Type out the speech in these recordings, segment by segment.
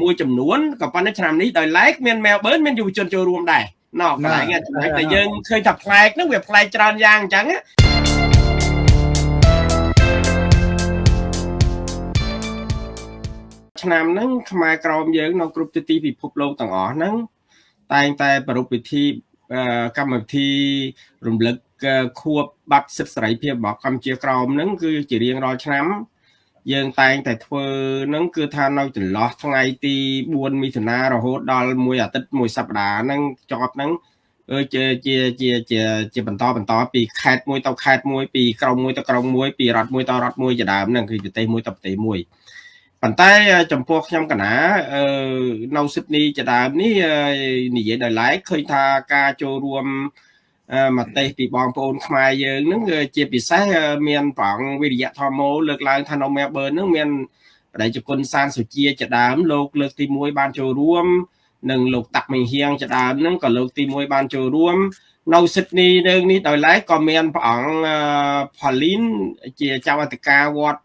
មួយចំនួនក៏ប៉ុន្តែឆ្នាំនេះដោយឡែកមាន Melbourne មានយុវជនចូលរួមដែរណោះកន្លែងចំណុចដែលយើងឃើញថាប្លែកហ្នឹងវាប្លែកច្រើនយ៉ាងអញ្ចឹងឆ្នាំហ្នឹងខ្មែរក្រមយើងនៅគ្រប់ទិសទីពិភពលោកទាំងអស់ហ្នឹងតែងតែប្រារព្ធពិធីកម្មវិធីរំលឹកខួបបាត់សិទ្ធិសេរីភាពរបស់កម្ពុជាក្រមហ្នឹងគឺជារៀងរាល់ឆ្នាំ យើងតែងតែធ្វើហ្នឹងគឺថានៅចន្លោះថ្ងៃទី4មិថុនារហូតដល់មួយអាទិត្យមួយសប្តាហ៍ហ្នឹងចប់ហ្នឹងជាជាជាជាជាបន្តបន្តពីខេត្តមួយទៅខេត្តមួយពីក្រុងមួយទៅក្រុងមួយពីរដ្ឋមួយទៅរដ្ឋមួយជាដើមហ្នឹងគឺប្រទេសមួយទៅប្រទេសមួយប៉ុន្តែចំពោះខ្ញុំកណានៅស៊ីដនីជាដើមនេះនិយាយដោយឡែកឃើញថាការចូលរួម មតិពីបងប្អូនខ្មែរយើងហ្នឹងជាពិសេសមានប្រងវិរិយធម្មោលើកឡើងថានៅមែលប៊នហ្នឹងមានបដិជគុណសានសុជាជាដើមលោកលើកទី1បានចូលរួម និងលោកតាក់មិញហៀងជាដើមហ្នឹងក៏លើកទី1បានចូលរួម នៅស៊ីដនីនឹងនេះដោយឡែកក៏មានព្រះអង្គផលីនជាចៅអធិការវត្ត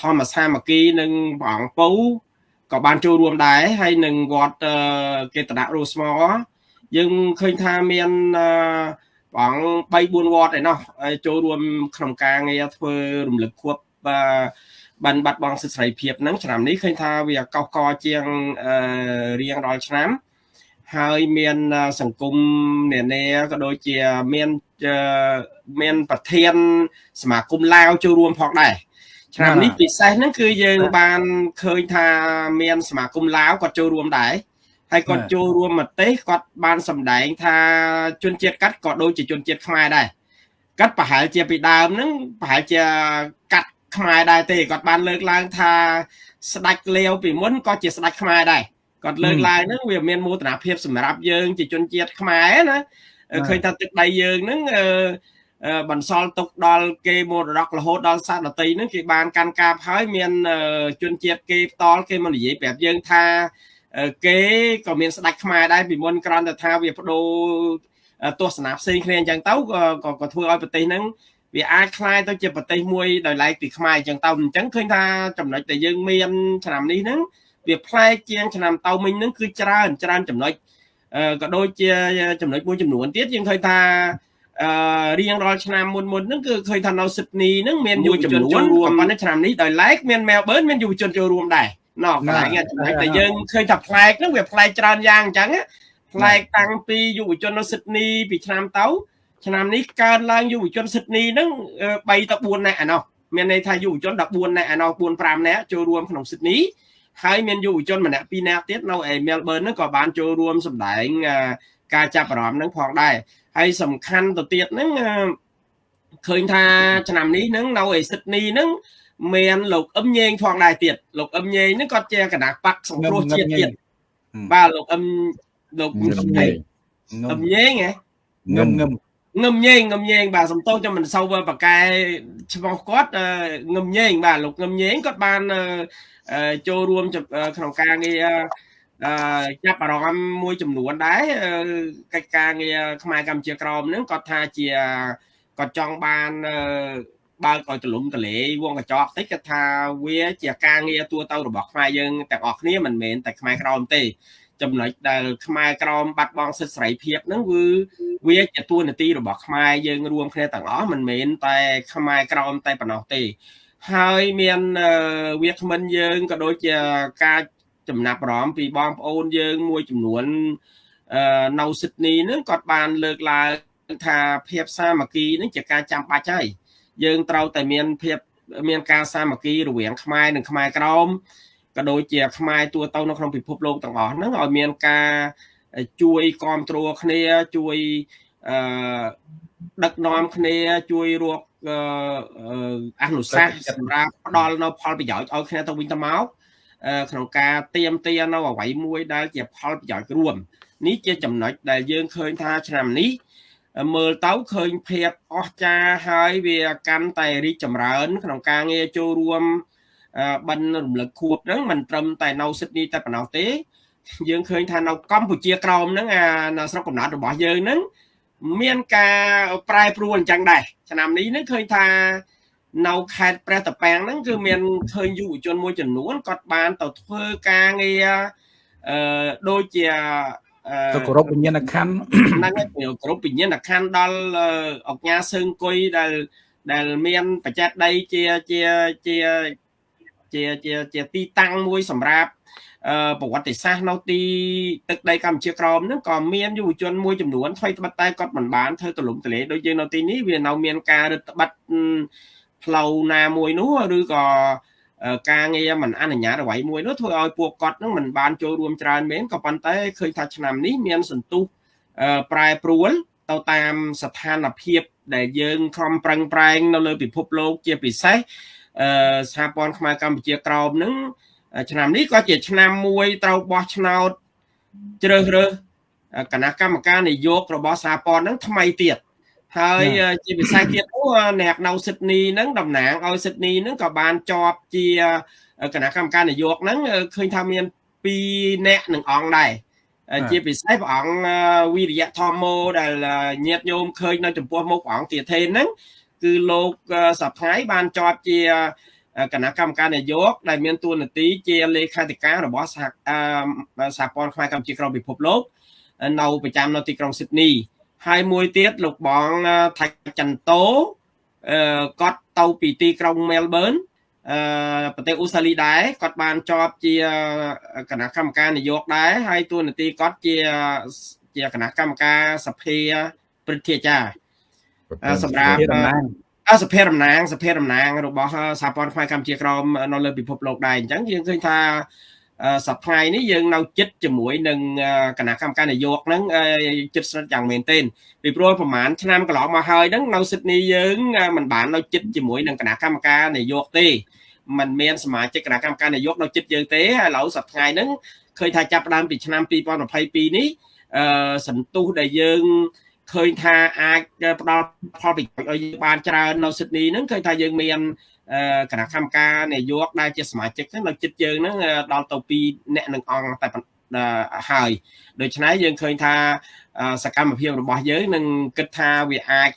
ធម្មសាមគ្គីនិងព្រះអង្គពៅក៏បានចូលរួមដែរហើយនឹងវត្តកេតនៈរស់ស្មោ យើងឃើញថាមានបង3 4វត្តឯណោះចូលរួមក្នុងការងារធ្វើរំលឹកខួបបានបាត់បង់សិទ្ធិសេរីភាពហ្នឹងឆ្នាំនេះឃើញថាវាកោសកជាងរៀងរាល់ឆ្នាំហើយមានសង្គមនានាក៏ដូចជាមានមានប្រធានសមាគមឡាវចូលរួមផងដែរឆ្នាំនេះពិសេសហ្នឹងគឺយើងបានឃើញថាមានសមាគមឡាវគាត់ចូលរួមដែរ ហើយគាត់ចូលរួមមតិគាត់បានសម្ដែងថាជនជាតិកាត់ក៏ដូចជាជនជាតិខ្មែរដែរកាត់ប្រហែលជាពីដើមហ្នឹងប្រហែលជាកាត់ខ្មែរដែរទេគាត់បានលើកឡើងថាស្ដេចលាវពីមុនក៏ជាស្ដេចខ្មែរដែរគាត់លើកឡើងហ្នឹងវាមានមោទនភាពសម្រាប់យើងជាជនជាតិខ្មែរណាឃើញថាទឹកដីយើងហ្នឹងបន្សល់ទុកដល់គេមរតករហូតដល់សាសនតីហ្នឹងគេបានកាន់កាប់ហើយមានជនជាតិគេផ្ទាល់គេមកនិយាយប្រាប់យើងថា គេក៏មានស្ដេចខ្មែរដែរពីមុនក្រំតែថាវាបដូរទស្សនៈផ្សេងគ្នាអញ្ចឹងទៅក៏ក៏ធ្វើឲ្យប្រទេសហ្នឹងវាអាចคล้ายទៅជាប្រទេសមួយដោយឡែកពីខ្មែរអញ្ចឹងទៅអញ្ចឹងឃើញថាចំណុចដែលយើងមានឆ្នាំនេះហ្នឹងវាប្លែកជាងឆ្នាំទៅមិញហ្នឹងគឺច្រើនច្រើនចំណុចក៏ដូចជាចំណុចមួយចំនួនទៀតយើងឃើញថាអឺរៀងរាល់ឆ្នាំមុនមុនហ្នឹងគឺឃើញថានៅស៊ីដនីហ្នឹងមានយុវជនចូលរួមប៉ុន្តែឆ្នាំនេះដោយឡែកមានមែលប៊នមានយុវជនចូលរួមដែរ ណោះកន្លែងចំណុចដែលយើងឃើញថាប្លែកហ្នឹងវាប្លែកច្រើនយ៉ាងអញ្ចឹងប្លែកតាំងពីយុវជននៅស៊ីដនីពីឆ្នាំទៅឆ្នាំនេះកើនឡើងយុវជនស៊ីដនីហ្នឹង3ទៅ4នាក់ឯណោះមានន័យថាយុវជន14នាក់ឯណោះ4 5នាក់ចូលរួមក្នុងស៊ីដនីហើយមានយុវជនម្នាក់ពីរនាក់ទៀតនៅឯមែលប៊នហ្នឹងក៏បានចូលរួមសម្ដែងការចាប់អារម្មណ៍ហ្នឹងផងដែរហើយសំខាន់ទៅទៀតហ្នឹងឃើញថាឆ្នាំនេះហ្នឹងនៅឯស៊ីដនីហ្នឹង មានលោកអឹមញេងផងដែរទៀតលោកអឹមញេងហ្នឹងគាត់ជាគណៈបកសង្គ្រោះជាតិទៀតបាទលោកអឹមលោកអឹមញេងអឹមញេងហ៎ងឹមងឹមងឹមញេងងឹមញេងបាទសំទោសខ្ញុំមិនសូវបកែឈ្មោះគាត់ងឹមញេងបាទលោកងឹមញេងគាត់បានចូលរួមក្នុងការងារអឺចាប់អារម្មណ៍មួយចំនួនដែរកិច្ចការងារខ្មែរកម្ពុជាក្រមហ្នឹងគាត់ថាជាគាត់ចង់បាន បើកឲ្យទលំទលេវងកញ្ចក់តិចគាត់ថាវាជាការងារទួទៅរបស់ខ្មែរយើងទាំងអស់គ្នាមិនមែនតែខ្មែរក្រមទេចំណុចដែលខ្មែរក្រមបាត់បង់សិទ្ធិសេរីភាពហ្នឹងគឺវាជាទួនាទីរបស់ខ្មែរយើងរួមគ្នាទាំងអស់មិនមែនតែខ្មែរក្រមតែប៉ុណ្ណោះទេ ហើយមានវាគ្មិនយើងក៏ដូចជាការចំណាប់អារម្មណ៍ពីបងប្អូនយើងមួយចំនួននៅស៊ីដនីហ្នឹងគាត់បានលើកឡើងថាភាពសាមគ្គីហ្នឹងជាការចាំបាច់ហើយ យើងត្រូវតែមានភាពមានការសាមគ្គីរវាងខ្មែរនិងខ្មែរក្រមក៏ដូចជាខ្មែរទូទៅនៅក្នុងពិភពលោកទាំងអស់ហ្នឹងឲ្យមានការជួយគ្រប់គ្រងគ្នាជួយអឺដឹកនាំគ្នាជួយរកអនុសាសន៍សម្រាប់ផ្ដល់នៅផលប្រយោជន៍ឲ្យគ្នាទៅវិញទៅមកក្នុងការទៀមទានៅអ្វីមួយដែលជាផលប្រយោជន៍រួមនេះជាចំណុចដែលយើងឃើញថាឆ្នាំនេះ មើលទៅឃើញភាពអស្ចារ្យហើយវាកាន់តែរីកចម្រើន ក្នុងការងារចូលរួមបិណ្ឌរំលឹកខួបហ្នឹងមិនត្រឹមតែនៅស៊ីដនីតែប៉ុណ្ណោះទេ យើងឃើញថានៅកម្ពុជាក្រោមហ្នឹងអានៅស្រុកកំណើតរបស់យើងហ្នឹងមានការប្រែប្រួលអញ្ចឹងដែរឆ្នាំនេះហ្នឹងឃើញថានៅខេត្តព្រះតាពាំងហ្នឹងគឺមានឃើញយុវជនមួយចំនួនគាត់បានទៅធ្វើការងារអឺដូចជា ទៅគោរពវិញ្ញាណក្ខន្ធហ្នឹងហើយគោរពវិញ្ញាណក្ខន្ធដល់អង្គការសើងគុយដែលដែលមានបច្ចេកដីជាជាជាជាជាជាទីតាំងមួយសម្រាប់ប្រវត្តិសាស្ត្រនៅទីទឹកដីកម្ពុជាក្រមហ្នឹងក៏មានយុវជនមួយចំនួនថ្មីត្បិតតែគាត់មិនបានធ្វើទលំទលាដូចយើងនៅទីនេះវានៅមានការរឹតបន្តឹងផ្លូវណាមួយនោះឬក៏ ការងារមិនអនុញ្ញាតអ្វីមួយនោះធ្វើឲ្យពួកគាត់នឹងមិនបានចូលរួមច្រើនមែនក៏ប៉ុន្តែឃើញថាឆ្នាំនេះមានសន្ទុះប្រែប្រួលទៅតាមស្ថានភាពដែលយើងខំប្រឹងប្រែងនៅលើពិភពលោកជាពិសេសអឺសហព័ន្ធខ្មែរកម្ពុជាក្រោមនឹងឆ្នាំនេះក៏ជាឆ្នាំមួយត្រូវបោះឆ្នោតជ្រើសរើសគណៈកម្មការនយោបាយរបស់សហព័ន្ធនឹងថ្មីទៀត ហើយជាពិសេសទៀតនោះអ្នកនៅស៊ីដនីហ្នឹងតំណាងឲ្យស៊ីដនីហ្នឹងក៏បានជាប់ជាគណៈកម្មការនយោបាយហ្នឹងឃើញថាមាន2អ្នកនឹងអង្គដែរជាពិសេសព្រះអង្គវិរិយធម្មោដែលញាតញោមឃើញនៅចំពោះមុខព្រះអង្គទាធេនហ្នឹងគឺលោកសប្ថ្ងៃបានជាប់ជាគណៈកម្មការនយោបាយដែលមានតួនាទីជាលេខាធិការរបស់សហសហព័ន្ធខ្មែរកម្ពុជាក្រៅពិភពលោកនៅប្រចាំនៅទីក្រុងស៊ីដនី ហើយមួយទៀតលោកបងថៃចន្ទោអឺគាត់ទៅពីទីក្រុងមែលប៊នអឺប្រទេសអូស្ត្រាលីដែរគាត់បានជាប់ជាគណៈកម្មការនយោបាយដែរហើយតួនាទីគាត់ជាជាគណៈកម្មការសភាព្រឹទ្ធាចារ្យសម្រាប់សភាតំណាងសភាតំណាងរបស់សហព័ន្ធខ្មែរកម្ពុជាក្រមនៅលើពិភពលោកដែរអញ្ចឹងយើងឃើញថា សប្តាហ៍នេះយើងនៅចិត្តជាមួយនឹងគណៈកម្មការនយោបាយហ្នឹងចិត្តស្និទ្ធយ៉ាងមែនទែនពីព្រោះប្រហែលឆ្នាំកន្លងមកហើយហ្នឹងនៅស៊ីដនីយើងមិនបាននៅចិត្តជាមួយនឹងគណៈកម្មការនយោបាយទេมันមានសមាជិកគណៈកម្មការនយោបាយនៅចិត្តយើងទេហើយឥឡូវសប្តាហ៍ហ្នឹងឃើញថាចាប់ផ្ដើមពីឆ្នាំ2022នេះអឺសន្ទុះដែលយើងឃើញថាអាចផ្ដល់ផលប្រយោជន៍ឲ្យយើងបានច្រើននៅស៊ីដនីហ្នឹងឃើញថាយើងមាន គណៈកម្មការនយោបាយដែលជាសមាជិកហ្នឹងនៅចិត្តយើងហ្នឹងដល់ទៅ2អ្នកនឹងអង្គតែហើយដូច្នេះយើងឃើញថាសកម្មភាពរបស់យើងនឹងគិតថាវាអាច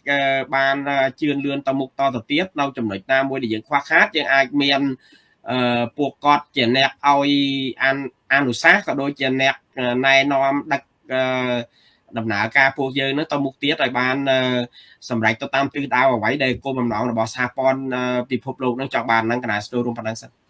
បានជឿនលឿនទៅមុខតទៅទៀតនៅចំណុចណាមួយដែលយើងខ្វះខាតយើងអាចមានពួកគាត់ជាអ្នកឲ្យអនុសាសន៍ក៏ដូចជាអ្នកណែនាំដឹក ដំណើរការពួកយើងនឹងទៅមុខទៀតឲ្យបានសម្រេចទៅតាមទិសដៅអ្វីដែលគោលបំណងរបស់សហព័ន្ធពិភពលោកនឹងចង់បាននឹងកណាស្ទូរួមប៉ុណ្ណឹងសិន